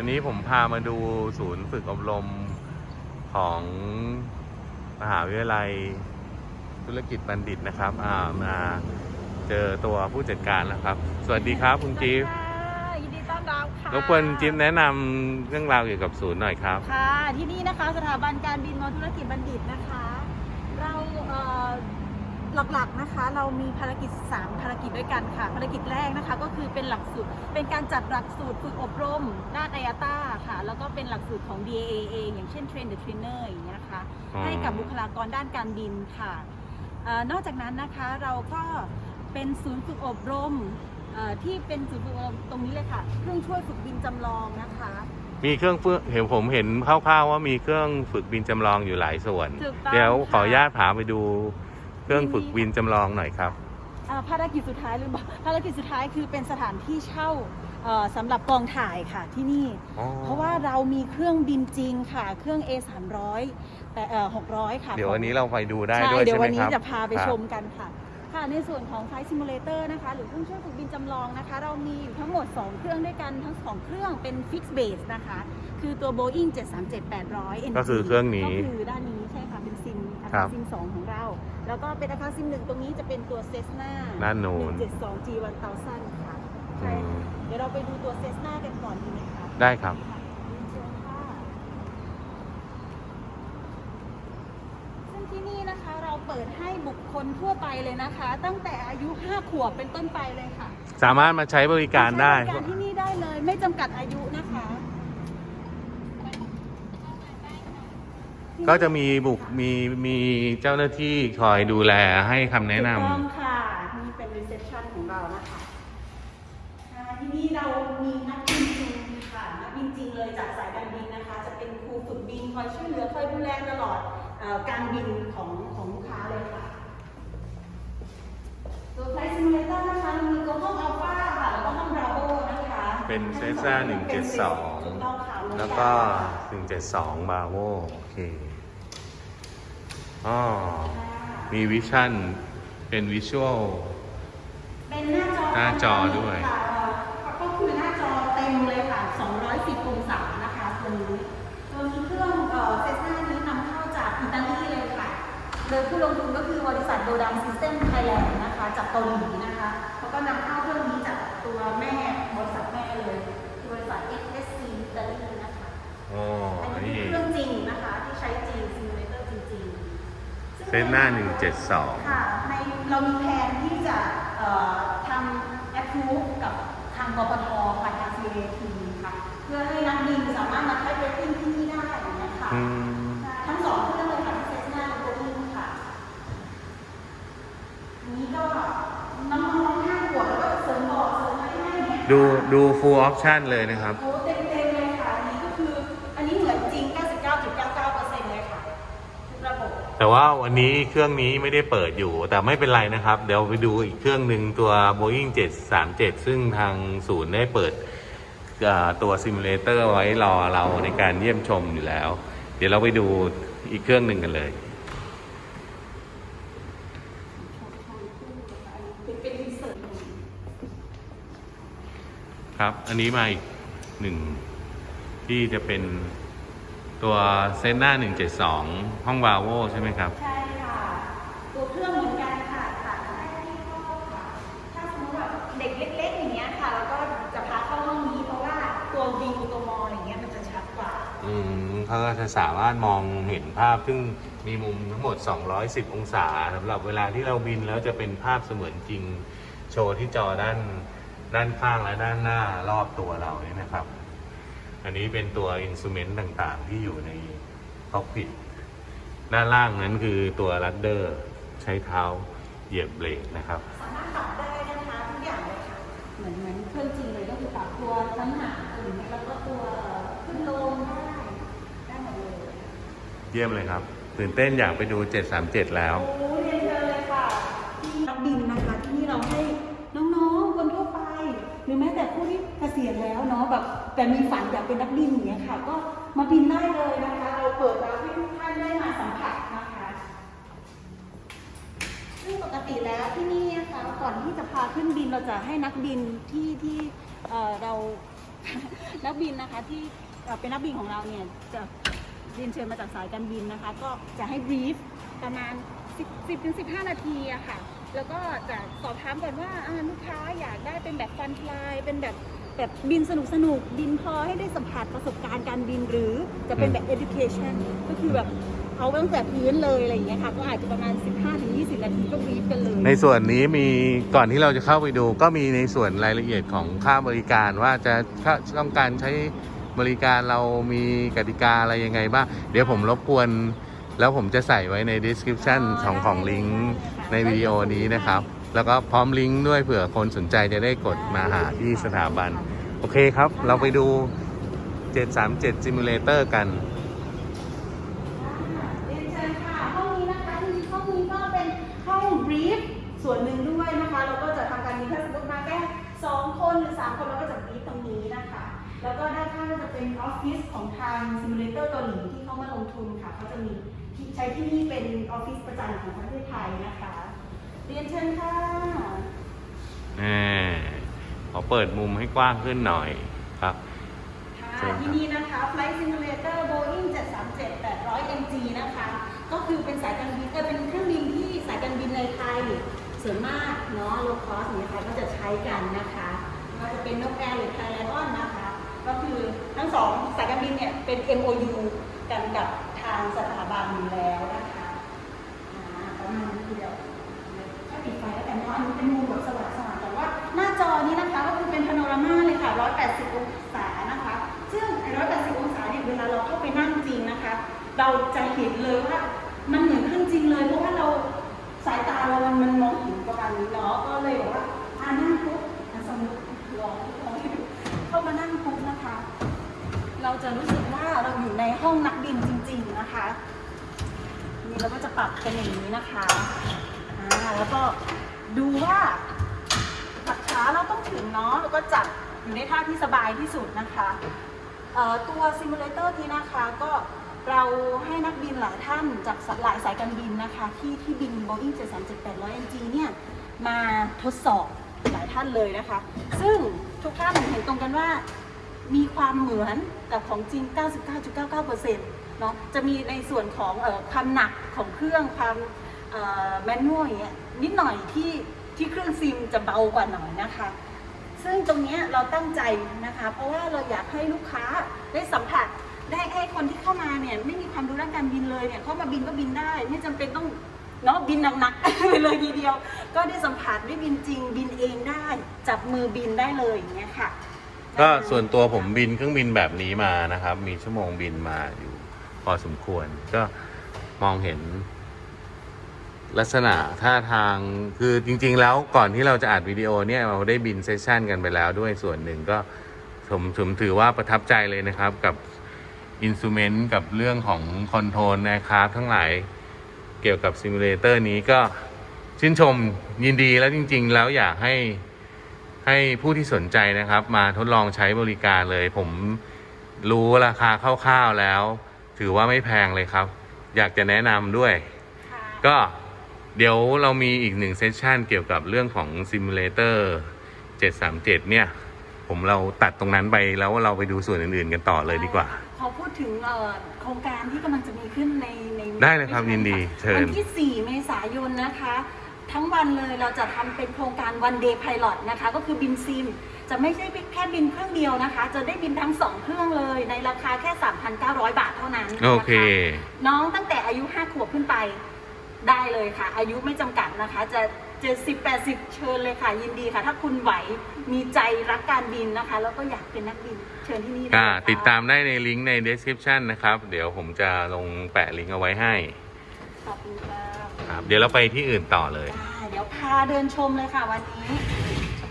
วันนี้ผมพามาดูศูนย์ฝึกอบรมของมหาวิทยาลัยธุรกิจบัณฑิตนะครับอ่ามาเจอตัวผู้จัดการแล้วครับ สวัสดีครับคุณจิ๊บค่ะยินดีต้อนรับค่ะรบกวนจิ๊บแนะนำเรื่องราวเกี่ยวกับศูนย์หน่อยครับ ค่ะ ที่นี่นะคะสถาบันการบินมอธุรกิจบัณฑิตนะคะเราเอ่อ หลักๆนะคะเรามีภารกิจ 3 ภารกิจด้วยกันค่ะ ภารกิจแรกนะคะก็คือเป็นหลักสูตรเป็นการจัดหลักสูตรฝึกอบรมด้านไอ a ต้าค่ะ แล้วก็เป็นหลักสูตรของ DAA เองอย่างเช่น Train the Trainer อย่างเงี้ยนะคะอ๋อให้กับบุคลากรด้านการบินค่ะเออนอกจากนั้นนะคะเราก็เป็นศูนย์ฝึกอบรมเอ่อที่เป็นศูนย์ฝึกอบรมตรงนี้เลยค่ะ เครื่องช่วยฝึกบินจำลองนะคะมีเครื่องฝึกเห็นผมเห็นคร่าวๆว่ามีเครื่องฝึกบินจำลองอยู่หลายส่วนถูกต้องเดี๋ยวขออนุญาตค่ะพาไปดู เครื่องฝึกบินจำลองหน่อยครับอ่าภารกิจสุดท้ายหรือเปล่าภารกิจสุดท้ายคือเป็นสถานที่เช่าเอ่อสำหรับกองถ่ายค่ะที่นี่ อ๋อ เพราะว่าเรามีเครื่องบินจริงค่ะ เครื่อง A 3 0 0แต่เอ่อ600 ค่ะเดี๋ยวของวันนี้เราไปดูได้ใช่ด้วยเดี๋ยใช่วไหมวันคนี้รับจะพาไปครับชมกันค่ะ ค่ะในส่วนของ Flight Simulator นะคะ หรือเครื่องช่วยฝึกบินจำลองนะคะ เรามีอยู่ทั้งหมด 2 เครื่องด้วยกันทั้ง 2 เครื่องเป็น Fixed Base นะคะ คือตัว Boeing 737-800 NG ก็คือเครื่องนี้ก็คือด้านนี้ใช่ค่ะ เป็นซิมอาครัคาบซิม 2 ของเรา แล้วก็เป็นอาคาซิม1ตรงนี้จะเป็นตัว Cessna ด้านนู้น172 G 1000ค่ะอืใช่มค่ะเดี๋ยวเราไปดูตัว Cessna กันก่อนดีไหมคะได้ครับ เชิญค่ะซึ่งที่นี่นะคะเราเปิดให้บุคคลทั่วไปเลยนะคะ ตั้งแต่อายุ5ขวบเป็นต้นไปเลยค่ะสามารถมาใช้บริการได้ ใช้บริการที่นี่ได้เลยไม่จำกัดอายุนะคะ ก็จะมีบุกมีมีเจ้าหน้าที่คอยดูแลให้คำแนะนำถูกต้องค่ะนี่เป็น reception ของเรานะคะอ่าที่นี่เรามีนักบินจริงค่ะนักบินจริงเลยจากสายการบินนะคะ จะเป็นครูฝึกบินคอยช่วยเหลือคอยดูแลตลอดเออการบินของของลูกค้าเลยค่ะตัว Flight Simulator นะคะเรามีตัวห้องอัลฟาค่ะแล้วก็ห้อง Bravo นะคะเป็น Cessna 172ถูกต้องค่ะแล้วก็ 172 บาโวโอเค อ๋อ มี vision เป็น visual เป็นหน้าจอหน้าจอด้วย ค่ะก็คือหน้าจอเต็มเลยค่ะ 210องศานะคะตัวนี้ตัวนี้เครื่องเอ่อเซสนานี้นำเข้าจากอิตาลีเลยค่ะ โดยผู้ลงทุนก็คือบริษัท Dodaam System Thailand นะคะ จากเกาหลีนะคะเขาก็นำเข้าเครื่องนี้จากตัวแม่บริษัทแม่เลยคือบริษัท FSC อิตาลีนะคะ อ๋อ อันนี้นี่ คือเครื่องจริงนะคะที่ใช้จริง simulator จริง ๆซึ่งเซนหน้า 172 ค่ะในเรามีแผนที่จะเอ่อทำ approve กับทางกพทค่ะทาง CAT ค่ะ เพื่อให้นักบินสามารถมาใช้เรตติ้งที่นี่ได้อย่างเงี้ยค่ะอืมทั้งสองเครื่องเลยค่ะเซสนาและโบอิงค่ะอันนี้ก็น้องๆห้าขวบแล้วก็เสริมบอกเสริมอะไรให้เนี่ยดูดู full option เลยนะครับ โอ้เต็มๆเลยค่ะ อันนี้ก็คือ อันนี้เหมือนจริง 99.99%เลยค่ะทุกระบบ แต่ว่าวันนี้เครื่องนี้ไม่ได้เปิดอยู่ แต่ไม่เป็นไรนะครับ เดี๋ยวไปดูอีกเครื่องหนึ่งตัว Boeing 737 ซึ่งทางศูนย์ได้เปิดตัว simulator ไว้รอเราในการเยี่ยมชมอยู่แล้ว เดี๋ยวเราไปดูอีกเครื่องหนึ่งกันเลยครับ อันนี้มาอีกหนึ่งที่จะเป็น ตัวเซนหน้า 172 ห้องวาโวใช่ไหมครับ ใช่ค่ะ ตัวเครื่องเหมือนกันค่ะค่ะได้ที่ห้องค่ะถ้าสมมติแบบเด็กเล็กๆอย่างเงี้ยค่ะ แล้วก็จะพาเข้าห้องนี้เพราะว่าตัววิวตัวมองอย่างเงี้ยมันจะชัดกว่า อืมเขาก็จะสามารถมองเห็นภาพ ซึ่งมีมุมทั้งหมด 210 องศาสำหรับเวลาที่เราบินแล้วจะเป็นภาพเสมือนจริง โชว์ที่จอด้านด้านข้างและด้านหน้ารอบตัวเราเนี่ยนะครับ อันนี้เป็นตัวอินส u เมนต์ต่างๆ ที่อยู่ในคอกพิทด้านล่างนั้นคือตัวรัดเดอร์ใช้เท้าเหยียบเบรกนะครับสามารถปรับได้นะคะทุกอย่างเลยค่ะเหมือนเหมือนเครื่องจริงเลยก็คือปรับตัวน้ำหนักอะไรอย่างเงี้ยแล้วก็ตัวขึ้นลงได้ได้หมดเลยเยี่ยมเลยครับ ตื่นเต้นอยากไปดู 737 แล้ว โอ้เรียนเชิญเลยค่ะที่นักบินนะคะที่นี่เราให้น้องๆคนทั่วไป หรือแม้แต่ผู้ที่เกษียณแล้วเนาะแบบแต่มีฝันอยาก เป็นนักบินอย่างเงี้ยค่ะ ก็มาบินได้เลยนะคะ เราเปิดรับให้ทุกท่านได้มาสัมผัสนะคะ ซึ่งปกติแล้วที่นี่นะคะก่อนที่จะพาขึ้นบินเราจะให้นักบินที่ที่เอ่อเรา นักบินนะคะที่เอ่อเป็นนักบินของเราเนี่ยจะเรียนเชิญมาจากสายการบินนะคะ ก็จะให้บรีฟประมาณ 10 10ถึง15 นาทีอะค่ะ แล้วก็จะสอบถามก่อนว่าอ่าลูกค้าอยากได้เป็นแบบฟันฟลายเป็นแบบ แบบบินสนุกสนุกๆบินพอให้ได้สัมผัสประสบการณ์การบินหรือจะเป็นแบบ education ก็คือแบบเอาตั้งแต่พื้นเลยอะไรอย่างเงี้ยค่ะก็อาจจะประมาณ 15-20 นาทีก็บรีฟกันเลย ในส่วนนี้มีก่อนที่เราจะเข้าไปดู ก็มีในส่วนรายละเอียดของค่าบริการว่าจะถ้าต้องการใช้บริการเรามีกติกาอะไรยังไงบ้าง เดี๋ยวผมรบกวน แล้วผมจะใส่ไว้ใน description ของของลิงก์ในวิดีโอนี้นะครับ แล้วก็พร้อมลิงก์ด้วยเผื่อคนสนใจจะได้กดมาหาที่สถาบัน โอเคครับ เราไปดู 737 Simulator กันเรียนเชิญค่ะ ห้องนี้นะคะจริงๆห้องนี้ก็เป็นห้อง brief ส่วนหนึ่งด้วยนะคะเราก็จะทำการนี้ถ้าสมมติมาแค่สองคนหรือสามคนเราก็จะ brief ตรงนี้นะคะ แล้วก็ด้านข้างก็จะเป็นออฟฟิศของทาง simulator เกาหลีที่เขามาลงทุนค่ะเขาจะมีใช้ที่นี่เป็นออฟฟิศประจำของประเทศไทยนะคะ เรียนเชิญค่ะอ่าขอเปิดมุมให้กว้างขึ้นหน่อยครับเชิค่ะญครับที่นี่นะคะ Flight Simulator Boeing 737 800 NG นะคะ ก็คือเป็นสายการบินเออเป็นเครื่องบินที่สายการบินในไทยส่วนมากเนาะ low cost อย่างเงี้ยค่ะก็จะใช้กันนะคะก็จะเป็นนกแอร์หรือไทยไลออนนะคะ ก็คือทั้งสองสายการบินเนี่ยเป็น MOU กันกับทางสถาบันอยู่แล้วนะคะอ่าประมาณนี้ทีเดียว ถ้าปิดไฟแล้ วกันเนาอันนี้เป็นมุมแบบสว่างๆแต่ว่าหน้าจอนี้นะคะก็คือเป็นพาโนรามาเลยค่ะ 180 องศานะคะ ซึ่งไอ้180 องศาเนี่ยเวลาเราเข้าไปนั่งจริงนะคะ เราจะเห็นเลยว่ามันเหมือนเครื่องจริงเลยเพราะว่าเราสายตาเรามันมองเห็นประมาณนี้เนาะก็เลยบอกว่าอ่านั่งปุ๊บสมมติลองลองให้ดูเข้ามานั่งปุ๊บนะคะ เราจะรู้สึกว่าเราอยู่ในห้องนักบินจริง ๆนะคะนี่เราก็จะปรับเป็นอย่างนี้นะคะอ่าแล้วก็ ดูว่าหลักขาเราต้องถึงเนาะแล้วก็จับอยู่ในท่าที่สบายที่สุดนะคะตัว simulator นี้นะคะก็เราให้นักบินหลายท่านจากหลายสายการบินนะคะ ที่ที่บิน Boeing 737-800 NG เนี่ยมาทดสอบหลายท่านเลยนะคะ ซึ่งทุกท่านเห็นตรงกันว่ามีความเหมือนกับของจริง 99.99%เนาะจะมีในส่วนของออความหนักของเครื่องความแมนนวลอย่างเงี้ย นิดหน่อยที่ที่เครื่องซิมจะเบากว่าหน่อยนะคะ ซึ่งตรงนี้เราตั้งใจนะคะ เพราะว่าเราอยากให้ลูกค้าได้สัมผัสได้ให้คนที่เข้ามาเนี่ยไม่มีความรู้ด้านการบินเลยเนี่ยเข้ามาบินก็บินได้ ไม่จำเป็นต้องเนาะบินหนักๆไปเลยทีเดียว ก็ได้สัมผัสได้บินจริงบินเองได้ จับมือบินได้เลยอย่างเงี้ยค่ะ ก็ส่วนตัวผมบินเครื่องบินแบบนี้มานะครับ มีชั่วโมงบินมาอยู่ พอสมควรก็มองเห็น ลักษณะท่าทางคือจริง ๆ แล้วก่อนที่เราจะอัดวิดีโอเนี่ยเราได้บิน session กันไปแล้วด้วยส่วนหนึ่งก็ผมผมถือว่าประทับใจเลยนะครับกับอินส u เมนต์กับเรื่องของ control นะครับทั้งหลายเกี่ยวกับ simulator นี้ก็ชื่นชมยินดีแล้วจริง ๆ แล้วอยากให้ให้ผู้ที่สนใจนะครับ มาทดลองใช้บริการเลย ผมรู้ราคาคร่าวๆแล้ว ถือว่าไม่แพงเลยครับ อยากจะแนะนำด้วยค่ะก็ เดี๋ยวเรามีอีกหนึ่ง session เกี่ยวกับเรื่องของ simulator 737 เนี่ย ผมเราตัดตรงนั้นไปแล้วเราไปดูส่วนอื่นๆกันต่อเลยดีกว่า ขอพูดถึงเอ่อโครงการที่กำลังจะมีขึ้นในในได้เลยครับยินดีเชิญ วันที่ 4 เมษายนนะคะ ทั้งวันเลยเราจะทำเป็นโครงการ one day pilot นะคะ ก็คือบินซิม จะไม่ใช่แค่บินเครื่องเดียวนะคะ จะได้บินทั้ง 2 เครื่องเลยในราคาแค่ 3,900 บาทเท่านั้นนะะโอเค น้องตั้งแต่อายุ 5 ขวบขึ้นไป ได้เลยค่ะ อายุไม่จำกัดนะคะ จะ70 80เชิญเลยค่ะ ยินดีค่ะ ถ้าคุณไหวมีใจรักการบินนะคะ แล้วก็อยากเป็นนักบินเชิญที่นี่ได้อ่าเลยค่ะ ติดตามได้ในลิงก์ใน description นะครับ เดี๋ยวผมจะลงแปะลิงก์เอาไว้ให้ขอบคุณค่ะครับเดี๋ยวเราไปที่อื่นต่อเลย ได้เดี๋ยวพาเดินชมเลยค่ะวันนี้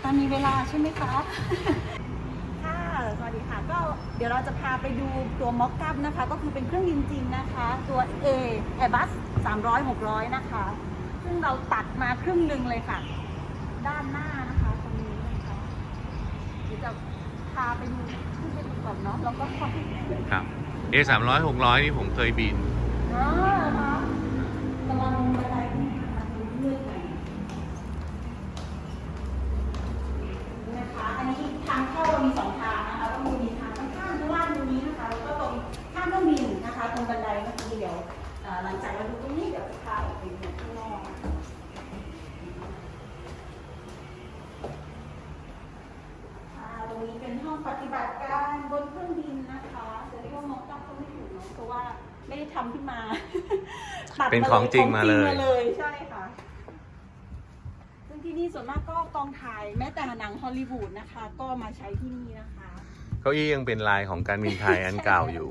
ตอนมีเวลาใช่ไหมคะค่ะ สวัสดีค่ะ ก็เดี๋ยวเราจะพาไปดูตัวม็อกกั p นะคะ ก็คือเป็นเครื่องบินจริงนะคะ ตัว A Airbus 300 600 นะคะ ซึ่งเราตัดมาครึ่งหนึ่งเลยค่ะ ด้านหน้านะคะตรงนี้นะคะเดี๋ยวจะพาไปดูขึ้นไปดูก่อนเนาะแล้วก็ค่อยครับ A 3 0 0 600 นี่ผมเคยบินอ๋อเหรอคะระวังบันไดนี่นะคะเลื่อนไปนะคะ อันนี้ทางเข้าเรามีสองทางนะคะ ก็ บันไดเมื่อกี้เดี๋ยวเอ่อหลังจากเราดูตรงนี้เดี๋ยวพาออกไปดูข้างนอกอ่าตรงนี้เป็นห้องปฏิบัติการบนเครื่องบินนะคะจะเรียกว่ามอกตับก็ไม่ถูกเนาะเพราะว่าไม่ได้ทำขึ้นมา ตั ดเป็นของจริงมาเลย ของจริงเลยใช่ค่ะซึ่งที่นี่ส่วนมากก็กองถ่ายแม้แต่หนังฮอลลีวูดนะคะ ก็มาใช้ที่นี่นะคะเก้าอี้ยังเป็นลายของการบินไทยอันเก่าอยู่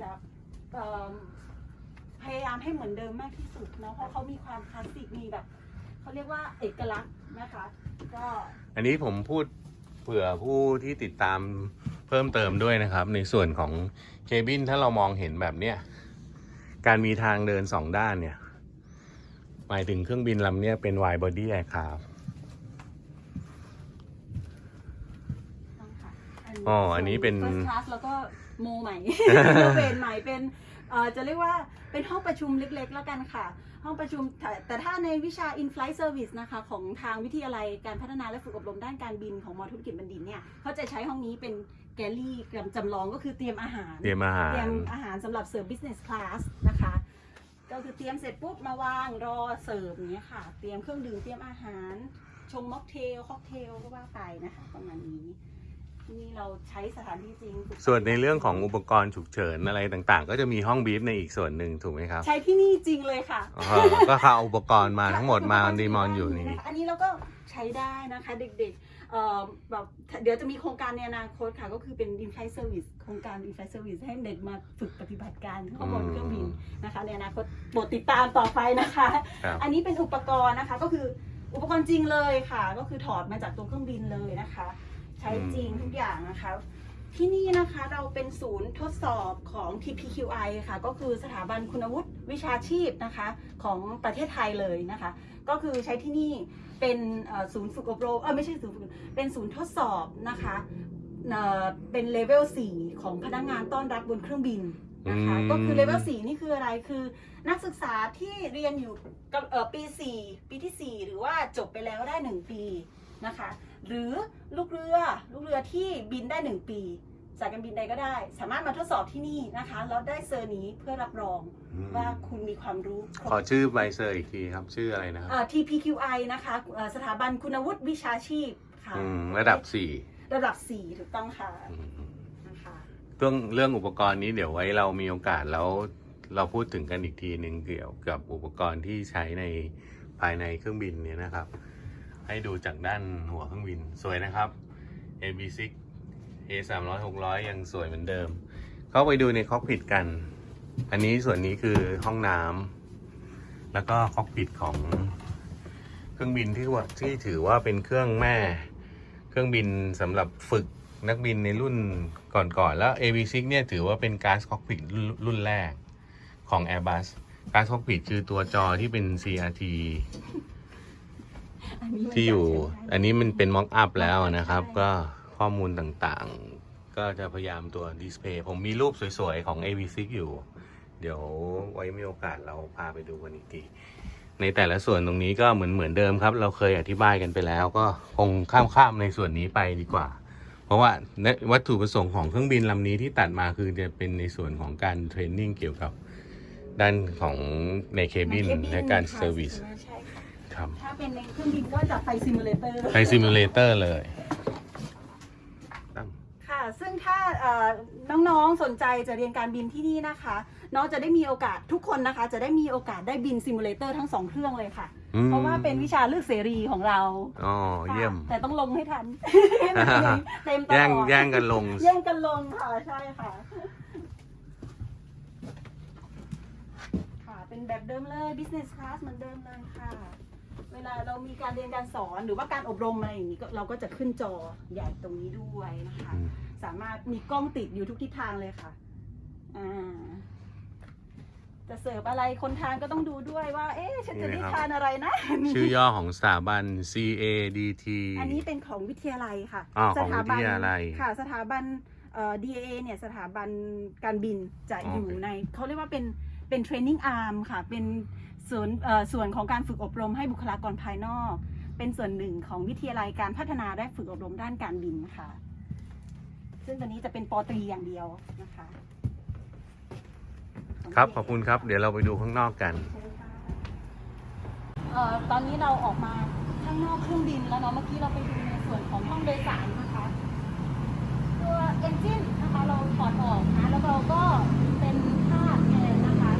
จะเอิ่มพยายามให้เหมือนเดิมมากที่สุดเนาะเพราะเขามีความคลาสสิกมีแบบเขาเรียกว่าเอกลักษณ์นะคะ ก็อันนี้ผมพูด เผื่อผู้ที่ติดตามเพิ่มเติมด้วยนะครับ ในส่วนของเคบินถ้าเรามองเห็นแบบเนี้ยการมีทางเดินสองด้านเนี่ย หมายถึงเครื่องบินลำเนี้ยเป็น wide body aircraft ต้องค่ะอ๋อ อันนี้เป็นเฟิร์สคลาสแล้วก็โมใหม่โมเป็นใหม่เป็นเอ่อ จะเรียกว่าเป็นห้องประชุมเล็กๆ แล้วกันค่ะ ห้องประชุมแต่แต่ถ้าในวิชา in-flight service นะคะ ของทางวิทยาลัยการพัฒนาและฝึกอบรมด้านการบินของมอธุรกิจบัณฑิตเนี่ยเขาจะใช้ห้องนี้เป็น galley จำลองก็คือเตรียมอาหาร เตรียมอาหารเตรียมอาหารสำหรับเสิร์ฟ business class นะคะ ก็คือเตรียมเสร็จปุ๊บมาวางรอเสิร์ฟอย่างเงี้ยค่ะ เตรียมเครื่องดื่มเตรียมอาหารชงม็อกเทลค็อกเทลก็ว่าไปนะคะประมาณนี้ที่ นี่เราใช้สถานที่จริงฝึกส่วนในเรื่องของอุปกรณ์ฉุกเฉินอะไรต่างๆ ก็จะมีห้องบีฟในอีกส่วนหนึ่งถูกไหมครับใช้ที่นี่จริงเลยค่ะ อ๋อก็เขาเอาอุปกรณ์มาทั้งหมดมาดีมอนอยู่นี่ะคะอันนี้เราก็ใช้ได้นะคะเด็กๆเอ่อแบบเดี๋ยวจะมีโครงการในอนาคตค่ะ ก็คือเป็น in-flight service โครงการ in-flight service ให้เด็กมาฝึกปฏิบัติการข้างบนเครื่องบินนะคะ ในอนาคตโปรดติดตามต่อไปนะคะ ครับ อันนี้เป็นอุปกรณ์นะคะก็คืออุปกรณ์จริงเลยค่ะ ก็คือถอดมาจากตัวเครื่องบินเลยนะคะ ใช้จริงทุกอย่างนะคะ ที่นี่นะคะเราเป็นศูนย์ทดสอบของ TPQI ค่ะ ก็คือสถาบันคุณวุฒิวิชาชีพนะคะของประเทศไทยเลยนะคะ ก็คือใช้ที่นี่เป็นเอ่อศูนย์ฝึกอบรมเออไม่ใช่ศูนย์ฝึกอบรมเป็นศูนย์ทดสอบนะคะเอ่อเป็นเลเวล 4 ของพนักงานต้อนรับบนเครื่องบินนะคะอืมก็คือเลเวล4นี่คืออะไรคือนักศึกษาที่เรียนอยู่กับเอ่อปี4ปีทีสี่4หรือว่าจบไปแล้วได้1ปีนะคะ หรือลูกเรือ ลูกเรือที่บินได้ 1 ปี สายการบินใดก็ได้ สามารถมาทดสอบที่นี่นะคะแล้วได้เซอร์นี้เพื่อรับรองว่าคุณมีความรู้ครบขอชื่อใบเซอร์อีกทีครับ ชื่ออะไรนะครับอ่า TPQI นะคะเอ่อสถาบันคุณวุฒิวิชาชีพค่ะอืมระดับสี่ระดับ 4 ถูกต้องค่ะอืมนะคะเรื่องเรื่องอุปกรณ์นี้เดี๋ยวไว้เรามีโอกาสแล้วเราพูดถึงกันอีกทีหนึ่งเกี่ยวกับอุปกรณ์ที่ใช้ในภายในเครื่องบินเนี่ยนะครับ ให้ดูจากด้านหัวเครื่องบินสวยนะครับ AB6 A 3 0 0 600 ยังสวยเหมือนเดิม เข้าไปดูในคอกพิทกัน อันนี้ส่วนนี้คือห้องน้ำแล้วก็คอกพิทของเครื่องบินที่ว่าที่ถือว่าเป็นเครื่องแม่ เครื่องบินสำหรับฝึกนักบินในรุ่นก่อนๆแล้ว AV6 เนี่ยถือว่าเป็นการคอกพิทรุ่นแรกของ Airbus การคอกพิทคือตัวจอที่เป็น CRT ที่อยู่จะใช้ได้อันนี้มันเป็นม็อกอัพแล้วนะครับใช่ก็ข้อมูลต่างๆ ก็จะพยายามตัวดิสเพย์ผมมีรูปสวยๆ ของ AV6 อยู่ เดี๋ยวไว้มีโอกาสเราพาไปดูกันอีกทีในแต่ละส่วนตรงนี้ก็เหมือนเหมือนเดิมครับ เราเคยอธิบายกันไปแล้ว ก็คงข้ามๆในส่วนนี้ไปดีกว่า เพราะว่าวัตถุประสงค์ของเครื่องบินลำนี้ที่ตัดมาคือจะเป็นในส่วนของการ training เกี่ยวกับด้านของในเคบินใน cabin และการค่ะ service ใช่ ค่ะครับ ถ้าเป็นในเครื่องบินก็จะ flight simulator ใน simulator เลยตั้งค่ะ ซึ่งถ้าเอ่อน้องๆ สนใจจะเรียนการบินที่นี่นะคะ น้องจะได้มีโอกาสทุกคนนะคะ จะได้มีโอกาสได้บินซิมูเลเตอร์ทั้งสองเครื่องเลยค่ะอืมเพราะว่าเป็นวิชาเลือกเสรีของเรา อ๋อ เยี่ยมค่ะแต่ต้องลงให้ทัน เต็มตลอดแย่งแย่งกันลง แย่งกันลงค่ะ ใช่ค่ะค่ะเป็นแบบเดิมเลย business class เหมือนเดิมเลยค่ะ เวลาเรามีการเรียนการสอนหรือว่าการอบรมอะไรอย่างนี้ก็เราก็จะขึ้นจอใหญ่ตรงนี้ด้วยนะคะอืมสามารถมีกล้องติดอยู่ทุกทิศทางเลยค่ะอ่าจะเสิร์ฟอะไรคนทานก็ต้องดูด้วยว่า เอ๊ะฉันจะได้ทานอะไรนะชื่อย่อของสถาบัน CADT อันนี้เป็นของวิทยาลัยค่ะอ๋อสถาบัของวิทยาลัยค่ะ สถาบันเอ่อ DAA เนี่ยสถาบันการบินจะอ๋อออยู่ในเขาเรียกว่าเป็นเป็น training arm ค่ะ เป็น ส่วนเอ่อส่วนของการฝึกอบรมให้บุคลากรภายนอก เป็นส่วนหนึ่งของวิทยาลัยการพัฒนาและฝึกอบรมด้านการบินค่ะ ซึ่งตัวนี้จะเป็นปอตรีอย่างเดียวนะคะครับขอบคุณครับ เดี๋ยวเราไปดูข้างนอกกันเอ่อตอนนี้เราออกมาข้างนอกเครื่องบินแล้วเนาะเมื่อกี้เราไปดูในส่วนของห้องโดยสารนะคะ ตัวเอนจินนะคะเราถอดออกนะแล้วเราก็เป็นผ้าแทนนะคะ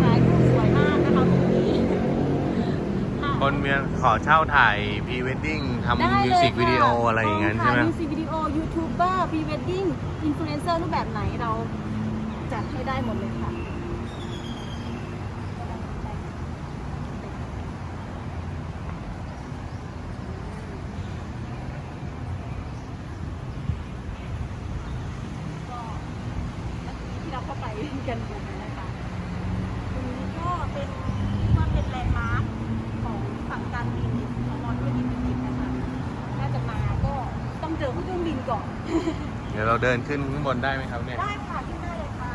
ถ่ายรูปสวยมากนะคะตรงนี้ ค่ะคนเมียขอเช่าถ่ายพรีเวดดิ้งทำได้มิวเลยสิกค่ะวิดีโออะไรอย่างนั้นใช่ไหมมิวสิกวิดีโอยูทูบเบอร์พรีเวดดิ้งอินฟลูเอนเซอร์รูปแบบไหนเราจัดให้ได้หมดเลยค่ะ ก็เมื่อกี้ที่เราเข้าไปกันนะคะตรงนี้ก็เป็นว่าเป็นแลนด์มาร์คของฝั่งการบินของมอธุรกิจบินนะคะถ้าจะมาก็ต้องเจอเครื่องบินก่อน เดี๋ยวเราเดินขึ้นข้างบนได้ไหมครับเนี่ย ได้ค่ะขึ้นได้เลยค่ะ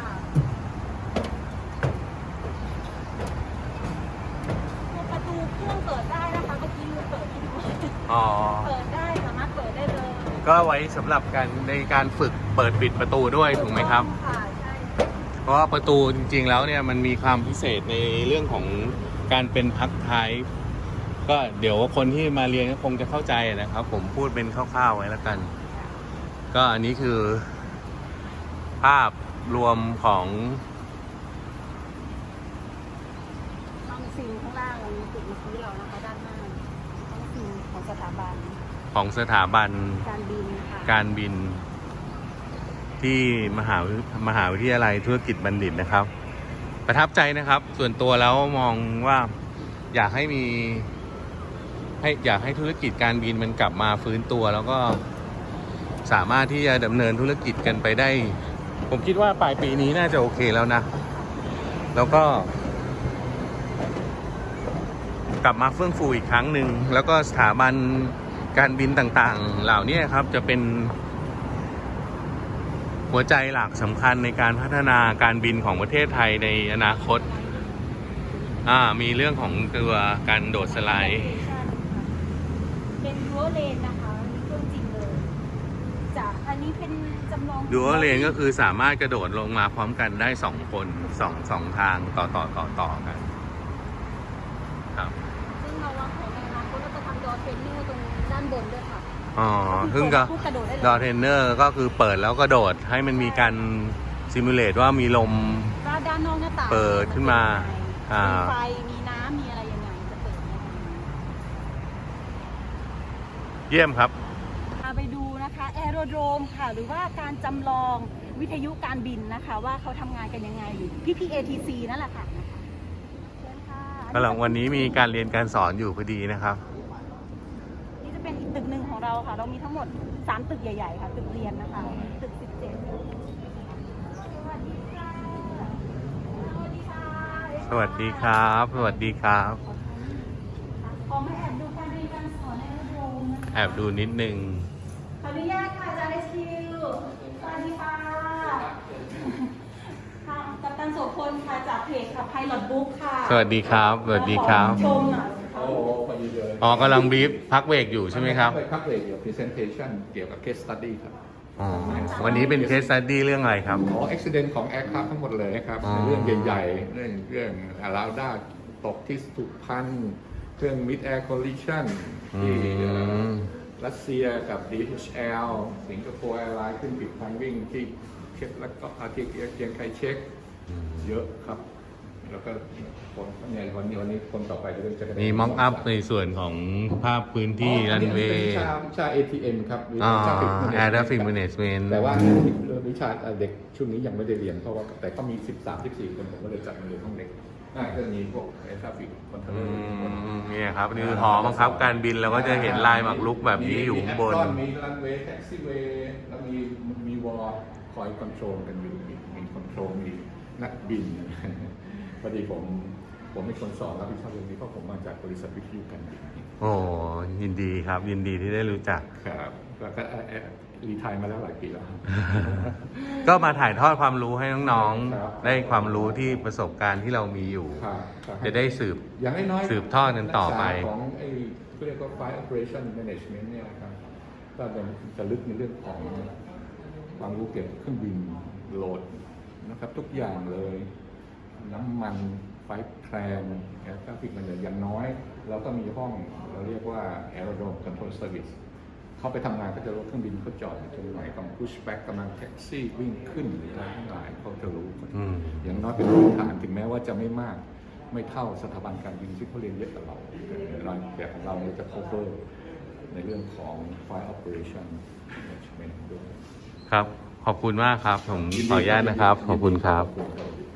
ตัวประตูเครื่องเปิดได้นะคะเมื่อกี้ลืมเปิดให้ดูอ๋อ เปิดได้สามารถเปิดได้เลยก็ไว้สำหรับการในการฝึกเปิดปิดประตูด้วยถูกไหมครับ ค่ะใช่เพราะว่าประตูจริงๆแล้วเนี่ยมันมีความพิเศษในเรื่องของการเป็นพักท้ายก็เดี๋ยวคนที่มาเรียนก็คงจะเข้าใจนะครับ ผมพูดเป็นคร่าวๆไว้แล้วกัน ก็อันนี้คือ ภาพรวมของห้องซิงข้างล่างอันนี้ติดมาซื้อเรานะคะด้านหน้าห้องซิงของสถาบัน ของสถาบันการบินค่ะการบิน ที่มหาวิมหาวิทยาลัยธุรกิจบัณฑิตนะครับ ประทับใจนะครับ ส่วนตัวแล้วมองว่าอยากให้มี ให้อยากให้ธุรกิจการบินมันกลับมาฟื้นตัวแล้วก็ สามารถที่จะดำเนินธุรกิจกันไปได้ ผมคิดว่าปลายปีนี้น่าจะโอเคแล้วนะ แล้วก็ กลับมาเฟื่องฟูอีกครั้งหนึ่งแล้วก็สถาบันการบินต่างๆ เหล่านี้ครับจะเป็นหัวใจหลักสำคัญในการพัฒนาการบินของประเทศไทยในอนาคต อ่า มีเรื่องของตัวการโดดสไลด์ เป็นดัวเลนนะคะนี่เครื่องจริงเลยจาก อันนี้เป็นจำลอง double lane ก็คือสามารถกระโดดลงมาพร้อมกันได้สองคนสองสองทางต่อต่อต่อต่อกันครับซึ่งเราวางแผนในอนาคตเราจะทำ door trainer ตรงด้านบนด้วยค่ะอ๋อซึ่งก็ผู้กระโดดได้เลย door trainer ก็คือเปิดแล้วก็โดดให้มันมีการ simulate ว่ามีลมก็ด้านนอกหน้าต่างเปิดขึ้นมาอ่าอ่ามีไฟ มีน้ำมีอะไรยังไงจะเปิดยังไง เยี่ยมครับ พาไปดูนะคะแอ โรโดรมค่ะ หรือว่าการจำลองวิทยุการบินนะคะ ว่าเขาทำงานกันยังไงอยู่พี่พี ATC นั่นแหละค่ะเชิญค่ะกำลังวันนี้มีการเรียนการสอนอยู่พอดีนะครับ นี่จะเป็นอีกตึกหนึ่งของเราค่ะ เรามีทั้งหมด 3 ตึกใหญ่ๆค่ะ ตึกเรียนนะคะ ตึก 17 สวัสดีค่ะสวัสดีค่ะสวัสดีครับ สวัสดีครับขอมาแอบดูการเรียนการสอนในระบบนะคะ แอบดูนิดนึง ขออนุญาตค่ะอาจารย์เอสคิวสวัสดีค่ะค่ะกัปตันโสพลค่ะจากเพจค่ะไพลอตบุ๊กค่ะสวัสดีครับสวัสดีครับ ขอชมหน่อยโอ้พอดีเลยอ๋อกำลังบีฟพักเบรกอยู่ใช่ไหมครับ พักเบรกเกี่ยวกับ presentation เกี่ยวกับ case study ครับ อ๋อ วันนี้เป็นเคส s ั u ดี้เรื่องอะไรครับ อ๋อ accident ของ aircraft ทั้งหมดเลยครับอ๋อ เรื่องใหญ่ๆ เรื่องเรื่องอาราด้าตกที่สุพรรณเครื่อง mid air collision ที่เอ่อ รัสเซียกับ DHL สิงคโปร์ Airlines ขึ้นปิดทางวิ่งที่เช็คแล้วก็อาทิตย์เกียงไคเช็คเยอะครับ แล้วก็คนเนี่ยวันนี้วันนี้คนต่อไปจะเป็นจะเป็นมีม็อกอัพในส่วนของภาพพื้นที่รันเวป็ย์วิชาวิชา ATM ครับวิอ๋อชา Traffic Air Management Traffic ครับ Management แต่ว่าวิชาเด็กช่วงนี้ยังไม่ได้เรียนเพราะว่าแต่ก็มี 13 14 คนผมก็เลยจัดมาเรียนห้องเด็ก อ่าก็จะมีพวก air traffic control อืมเนี่ยครับนี่คือหอบังคับการบินเราก็จะเห็นลายหมากรุกแบบนี้อยู่ข้างบนมีรันเวย์ taxiway แล้วมีมีวอลคอย control กันอยู่มีมี control มีนักบิน พอดีผม ผมเป็นคนสอนรับผิดชอบเรื่องนี้เพราะผมมาจากบริษัทวิทยุการบินโอ้ยินดีครับยินดีที่ได้รู้จัก ครับ แล้วก็ retire มาแล้วหลายปีแล้ว ก็มาถ่ายทอดความรู้ให้น้องครับๆ ได้ความรู้ที่ประสบการณ์ที่เรามีอยู่ ครับครับจะได้สืบ อย่างน้อยๆสืบทอดกันต่อไป ลักษณะของไอ้ก็เรียกว่า Flight Operation Management เนี่ยนะครับก็จะจะลึกในเรื่องของความรู้เกี่ยวกับเครื่องบิน load นะครับ ทุกอย่างเลย น้ำมัน flight plan air traffic มันอย่างน้อย เราก็มีห้องเราเรียกว่า Aerodrome Control Service เขาไปทำงานก็จะรู้เครื่องบินเขาจอดอยู่ตรงไหนกำลัง push back กำลังแท็กซี่วิ่งขึ้นหรืออะไรทั้งหลายเขาจะรู้อืมอย่างน้อยเป็นพื้นฐานถึงแม้ว่าจะไม่มากไม่เท่าสถาบันการบินที่เขาเรียนเยอะกว่าเราแต่เราแบบของเราเนี่ยจะ cover ในเรื่องของ flight operation management ด้วยครับ ขอบคุณมากครับ ผมขออนุญาตนะครับ ขอบคุณครับขอบคุณครับ